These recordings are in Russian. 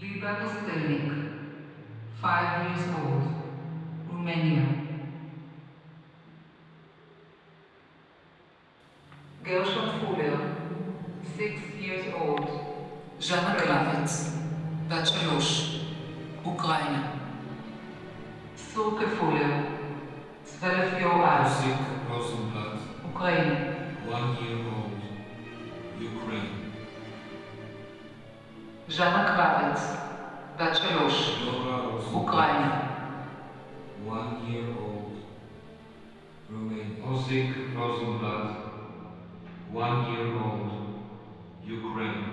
Liba Kostelnik, 5 years old, Romania. Gershon Fuller, 6 years old, ז'אנה קרבץ, בת שלוש, אוקראינה. Surke Fuller, 12 year old, Osip Rosenblatt, Ukraine. one year old, Ukraine. ז'אנה קרבץ, בת שלוש, Dora Rosenblatt, אוקראינה. one year old, Romania. Osip Rosenblatt, one year old, Ukraine.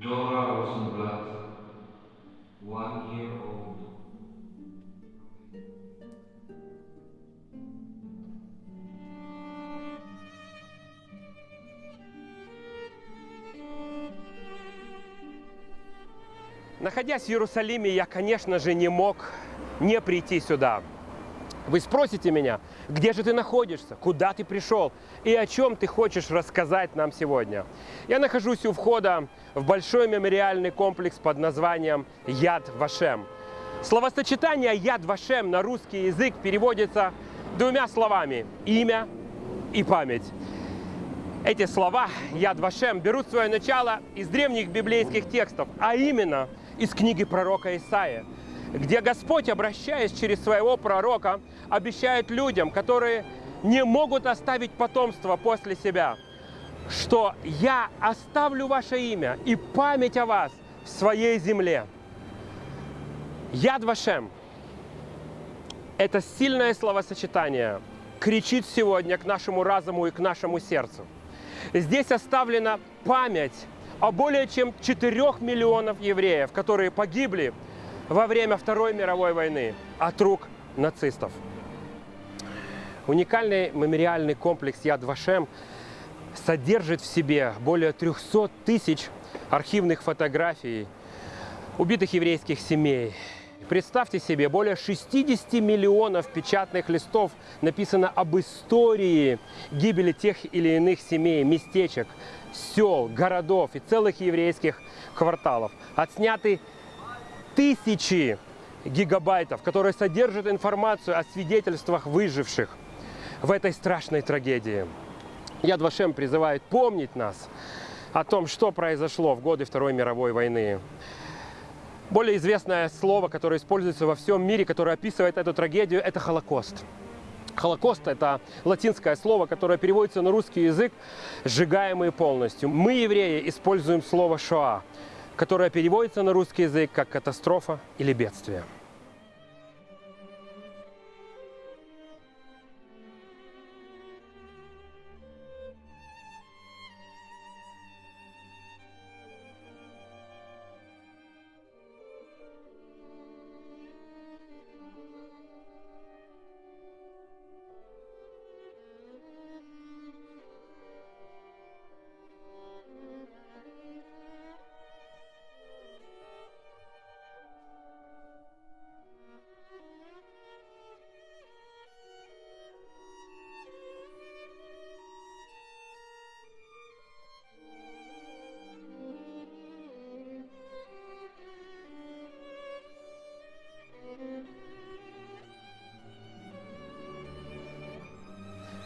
Dora Rosenblatt, one Находясь в Иерусалиме, я, конечно же, не мог не прийти сюда. Вы спросите меня, где же ты находишься, куда ты пришел и о чем ты хочешь рассказать нам сегодня. Я нахожусь у входа в большой мемориальный комплекс под названием Яд Вашем. Словосочетание Яд Вашем на русский язык переводится двумя словами – имя и память. Эти слова Яд Вашем берут свое начало из древних библейских текстов, а именно из книги пророка Исаия, где Господь, обращаясь через своего пророка, обещает людям, которые не могут оставить потомство после себя, что «Я оставлю ваше имя и память о вас в своей земле». Яд Вашем – это сильное словосочетание, кричит сегодня к нашему разуму и к нашему сердцу. Здесь оставлена память о более чем 4 миллионов евреев, которые погибли во время Второй мировой войны от рук нацистов. Уникальный мемориальный комплекс Яд Вашем содержит в себе более 300 тысяч архивных фотографий убитых еврейских семей. Представьте себе, более 60 миллионов печатных листов написано об истории гибели тех или иных семей, местечек, сел, городов и целых еврейских кварталов. Отсняты тысячи гигабайтов, которые содержат информацию о свидетельствах выживших в этой страшной трагедии. Яд Вашем призывает помнить нас о том, что произошло в годы Второй мировой войны. Более известное слово, которое используется во всем мире, которое описывает эту трагедию, это Холокост. Холокост – это латинское слово, которое переводится на русский язык «сжигаемые полностью». Мы, евреи, используем слово «шоа», которое переводится на русский язык как «катастрофа» или «бедствие».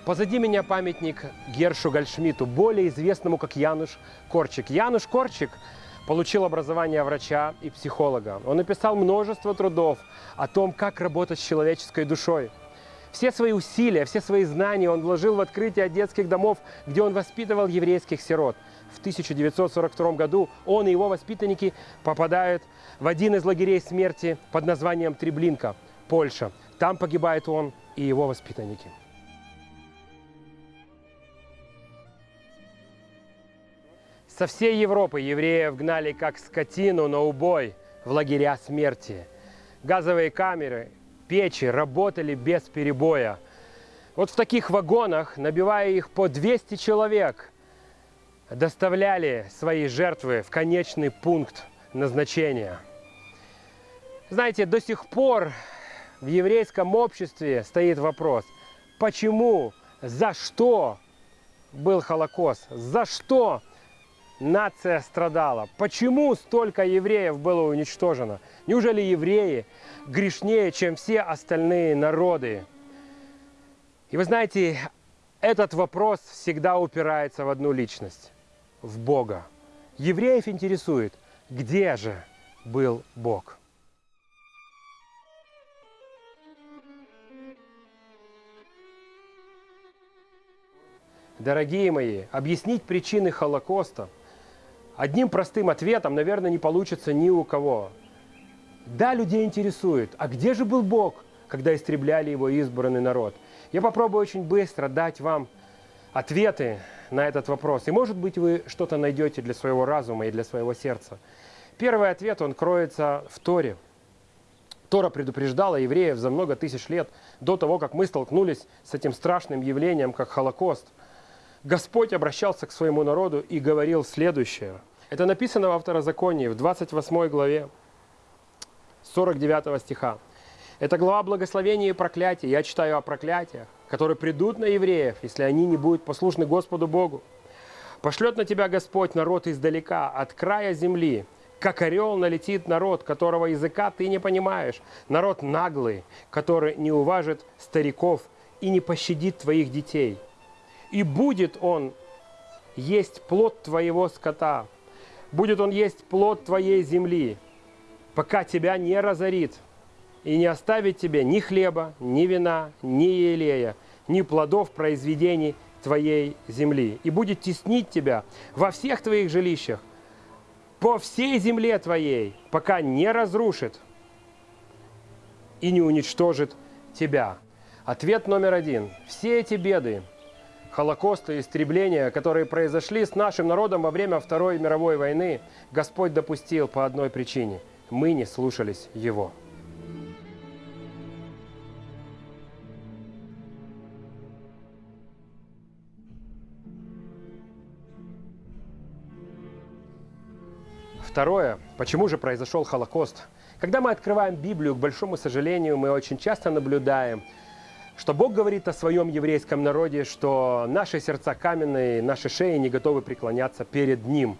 Позади меня памятник Гершу Гальшмиту, более известному как Януш Корчик. Януш Корчик получил образование врача и психолога. Он написал множество трудов о том, как работать с человеческой душой. Все свои усилия, все свои знания он вложил в открытие детских домов, где он воспитывал еврейских сирот. В 1942 году он и его воспитанники попадают в один из лагерей смерти под названием Треблинка, Польша. Там погибает он и его воспитанники. Со всей Европы евреев гнали как скотину на убой в лагеря смерти. Газовые камеры, печи работали без перебоя. Вот в таких вагонах, набивая их по 200 человек, доставляли свои жертвы в конечный пункт назначения. Знаете, до сих пор в еврейском обществе стоит вопрос, почему, за что был Холокост, за что нация страдала? Почему столько евреев было уничтожено? Неужели евреи грешнее, чем все остальные народы? И вы знаете, этот вопрос всегда упирается в одну личность – в Бога. Евреев интересует, где же был Бог? Дорогие мои, объяснить причины Холокоста одним простым ответом, наверное, не получится ни у кого. Да, людей интересует, а где же был Бог, когда истребляли его избранный народ? Я попробую очень быстро дать вам ответы на этот вопрос. И, может быть, вы что-то найдете для своего разума и для своего сердца. Первый ответ, он кроется в Торе. Тора предупреждала евреев за много тысяч лет до того, как мы столкнулись с этим страшным явлением, как Холокост – Господь обращался к своему народу и говорил следующее. Это написано во Второзаконии, в 28 главе, 49 стиха. Это глава благословения и проклятия. Я читаю о проклятиях, которые придут на евреев, если они не будут послушны Господу Богу. Пошлет на тебя Господь народ издалека, от края земли, как орел налетит народ, которого языка ты не понимаешь, народ наглый, который не уважит стариков и не пощадит твоих детей – и будет он есть плод твоего скота, будет он есть плод твоей земли, пока тебя не разорит, и не оставит тебе ни хлеба, ни вина, ни елея, ни плодов произведений твоей земли, и будет теснить тебя во всех твоих жилищах, по всей земле твоей, пока не разрушит и не уничтожит тебя. Ответ номер один. Все эти беды, Холокоста и истребления, которые произошли с нашим народом во время Второй мировой войны, Господь допустил по одной причине. Мы не слушались Его. Второе. Почему же произошел Холокост? Когда мы открываем Библию, к большому сожалению, мы очень часто наблюдаем, что Бог говорит о своем еврейском народе, что наши сердца каменные, наши шеи не готовы преклоняться перед Ним.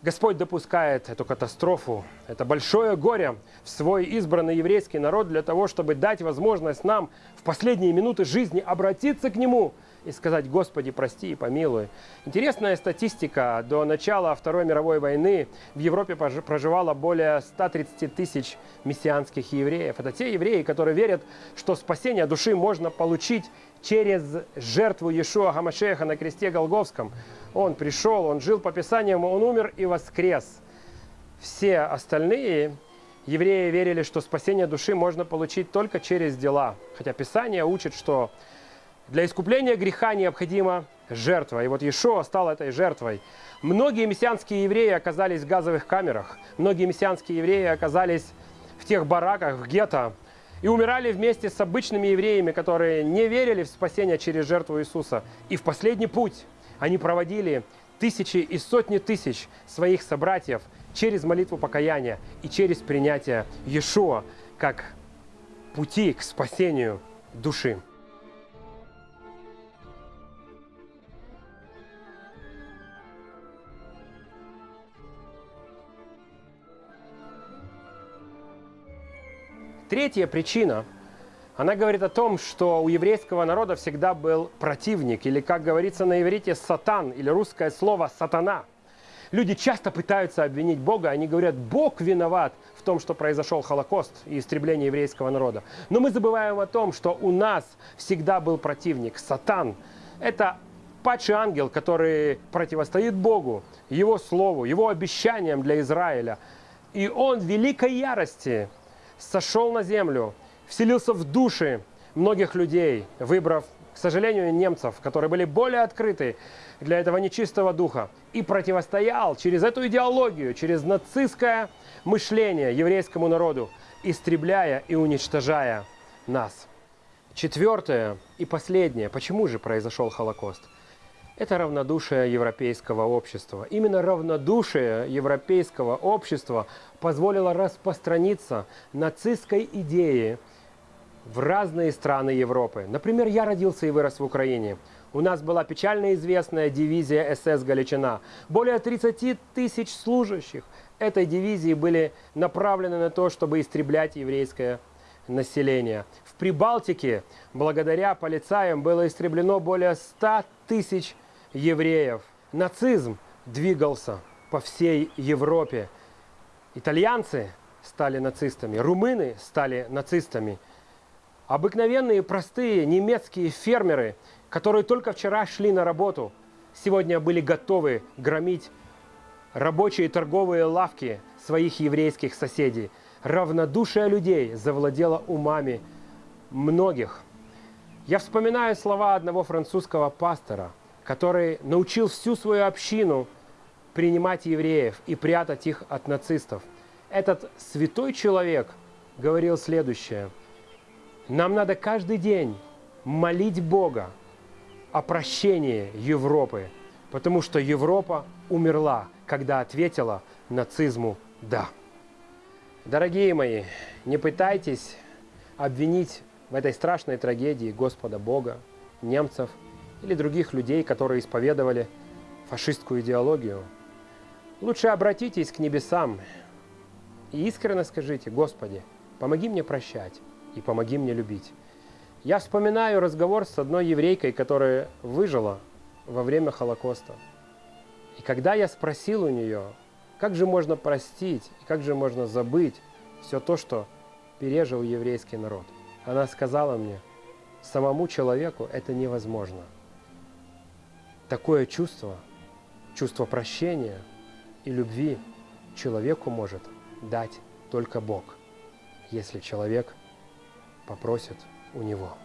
Господь допускает эту катастрофу, это большое горе в свой избранный еврейский народ для того, чтобы дать возможность нам в последние минуты жизни обратиться к Нему – и сказать «Господи, прости и помилуй». Интересная статистика. До начала Второй мировой войны в Европе проживало более 130 тысяч мессианских евреев. Это те евреи, которые верят, что спасение души можно получить через жертву Иешуа Гамашеха на кресте Голговском. Он пришел, он жил по Писаниям, он умер и воскрес. Все остальные евреи верили, что спасение души можно получить только через дела. Хотя Писание учит, что для искупления греха необходима жертва. И вот Иешуа стал этой жертвой. Многие мессианские евреи оказались в газовых камерах. Многие мессианские евреи оказались в тех бараках, в гетто. И умирали вместе с обычными евреями, которые не верили в спасение через жертву Иисуса. И в последний путь они проводили тысячи и сотни тысяч своих собратьев через молитву покаяния и через принятие Иешуа как пути к спасению души. Третья причина, она говорит о том, что у еврейского народа всегда был противник, или, как говорится на иврите, сатан, или русское слово сатана. Люди часто пытаются обвинить Бога, они говорят, Бог виноват в том, что произошел Холокост и истребление еврейского народа. Но мы забываем о том, что у нас всегда был противник, сатан. Это падший ангел, который противостоит Богу, Его Слову, Его обещаниям для Израиля. И он в великой ярости сошел на землю, вселился в души многих людей, выбрав, к сожалению, немцев, которые были более открыты для этого нечистого духа, и противостоял через эту идеологию, через нацистское мышление еврейскому народу, истребляя и уничтожая нас. Четвертое и последнее. Почему же произошел Холокост? Это равнодушие европейского общества. Именно равнодушие европейского общества позволило распространиться нацистской идее в разные страны Европы. Например, я родился и вырос в Украине. У нас была печально известная дивизия СС «Галичина». Более 30 тысяч служащих этой дивизии были направлены на то, чтобы истреблять еврейское население. В Прибалтике благодаря полицаям было истреблено более 100 тысяч евреев. Нацизм двигался по всей Европе. Итальянцы стали нацистами, румыны стали нацистами. Обыкновенные простые немецкие фермеры, которые только вчера шли на работу, сегодня были готовы громить рабочие торговые лавки своих еврейских соседей. Равнодушие людей завладело умами многих. Я вспоминаю слова одного французского пастора, который научил всю свою общину принимать евреев и прятать их от нацистов. Этот святой человек говорил следующее. Нам надо каждый день молить Бога о прощении Европы, потому что Европа умерла, когда ответила нацизму «да». Дорогие мои, не пытайтесь обвинить в этой страшной трагедии Господа Бога, немцев или других людей, которые исповедовали фашистскую идеологию. Лучше обратитесь к небесам и искренне скажите, Господи, помоги мне прощать и помоги мне любить. Я вспоминаю разговор с одной еврейкой, которая выжила во время Холокоста. И когда я спросил у нее, как же можно простить и как же можно забыть все то, что пережил еврейский народ? Она сказала мне, самому человеку это невозможно. Такое чувство, чувство прощения и любви человеку может дать только Бог, если человек попросит у него.